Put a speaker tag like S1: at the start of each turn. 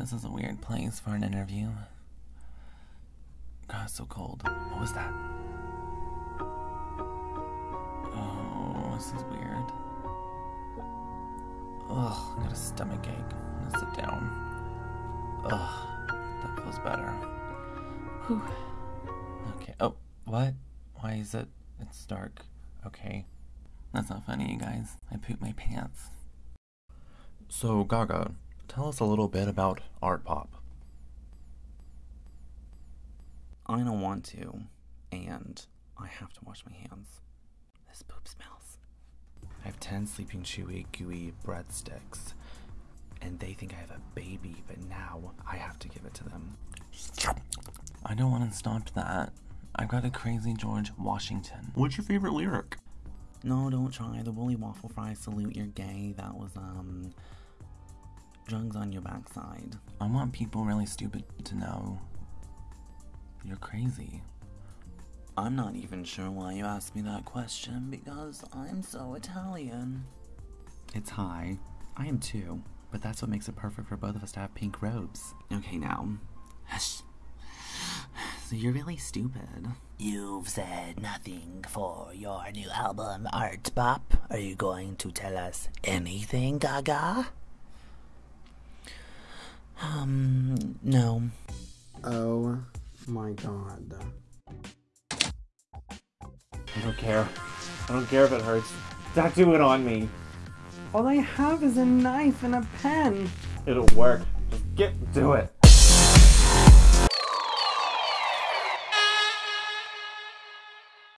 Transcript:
S1: This is a weird place for an interview. God, it's so cold. What was that? Oh, this is weird. Ugh, I got a stomach ache. I'm gonna sit down. Ugh, that feels better. Whew. Okay. Oh, what? Why is it? It's dark. Okay. That's not funny, you guys. I pooped my pants. So, Gaga, tell us a little bit about Art Pop.
S2: I don't want to, and I have to wash my hands. This poop smells. I have 10 sleeping chewy, gooey breadsticks, and they think I have a baby, but now I have to give it to them.
S1: I don't want to stop that. I've got a crazy George Washington.
S3: What's your favorite lyric?
S2: No, don't try the woolly waffle fry salute, you're gay. That was, um, drugs on your backside.
S1: I want people really stupid to know you're crazy.
S2: I'm not even sure why you asked me that question because I'm so Italian. It's high. I am too, but that's what makes it perfect for both of us to have pink robes. Okay, now. Hush. So you're really stupid.
S4: You've said nothing for your new album, Art Pop. Are you going to tell us anything, Gaga?
S2: Um, no.
S5: Oh my god.
S6: I don't care. I don't care if it hurts. Tattoo it on me.
S5: All I have is a knife and a pen.
S6: It'll work. Just get to it.